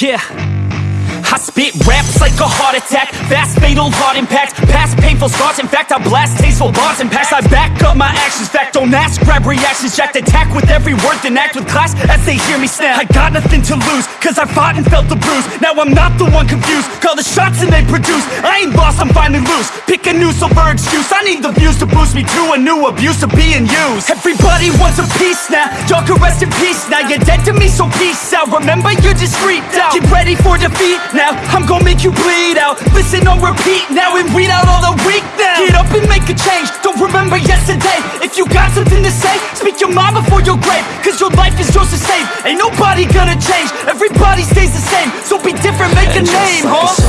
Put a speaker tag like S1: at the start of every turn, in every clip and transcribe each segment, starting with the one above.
S1: Yeah. I spit raps like a heart attack. Fast fatal heart impact. Past painful scars. In fact I blast tasteful bars and packs. I back up my actions. Fact don't ask. Grab reactions. Jacked attack with every word Then act with class as they hear me snap. I got nothing to lose Cause I fought and felt the bruise. Now I'm not the one confused. Call the shots and they produce. I ain't lost I'm finally loose. Pick a new silver excuse. I need the views to boost me to a new abuse of being used. Everybody wants a piece now. Y'all can rest in peace now. You're dead to me so peace out. Remember you're just freaked out. Get ready for defeat now. I'm gonna make you bleed out. Listen on repeat now and weed out all the weak now. Get up and make a change. Don't remember yesterday. If you got something to say Speak your mind before your grave. Cause your life is yours to save. Ain't nobody gonna change. Everybody stays the same. So be different, make
S2: And
S1: a name,
S2: like
S1: huh?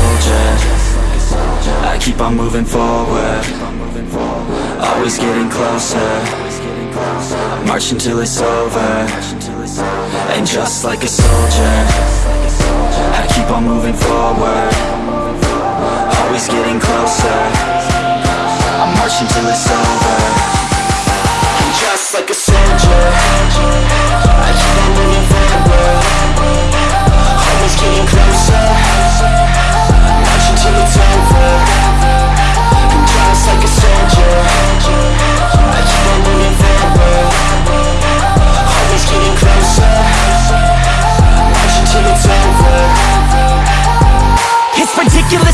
S2: Keep on moving forward. Always getting closer. Marching till it's over. And just like a soldier I keep on moving forward. Always getting closer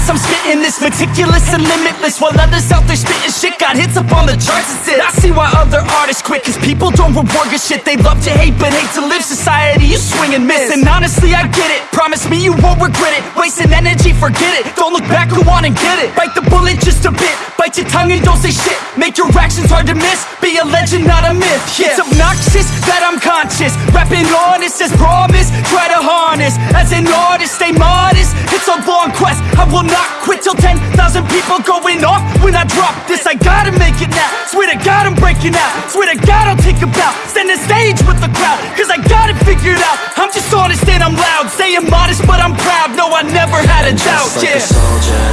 S2: I'm
S1: spitting this meticulous and limitless While others out there spitting shit. Got hits up on the charts and shit I see why other artists quit Cause people don't reward your shit. They love to hate but hate to live. Society, you swing and miss. And honestly, I get it. Promise me you won't regret it. Wasting energy, forget it. Don't look back, go on and get it. Bite the bullet just a bit. Bite your tongue and don't say shit. Make your actions hard to miss. Be a legend, not a myth. Yeah. It's obnoxious that I'm conscious. Rapping honest as promise Try to harness. As an artist, stay modest will not quit till 10,000 people going off. When I drop this, I gotta make it now. Swear to God I'm breaking out. Swear to God I'll take a bow. Stand the stage with the crowd Cause I got it figured out. I'm just honest and I'm loud. Saying modest but I'm proud. No, I never had a doubt,
S2: Just like
S1: yeah.
S2: a soldier.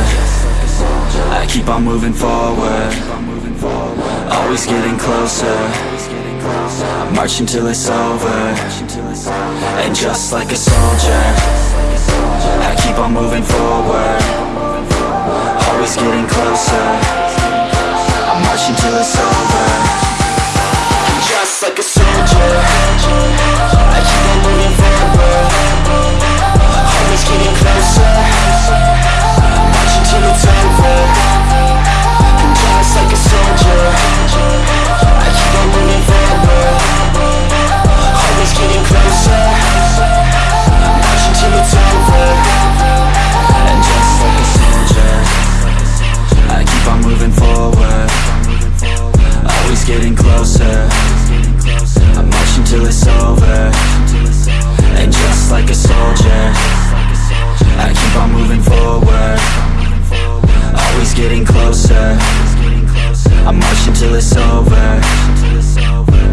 S2: I keep on moving forward. Always getting closer. Marching till it's over. And just like a soldier I keep on moving forward closer. I motion till it's over.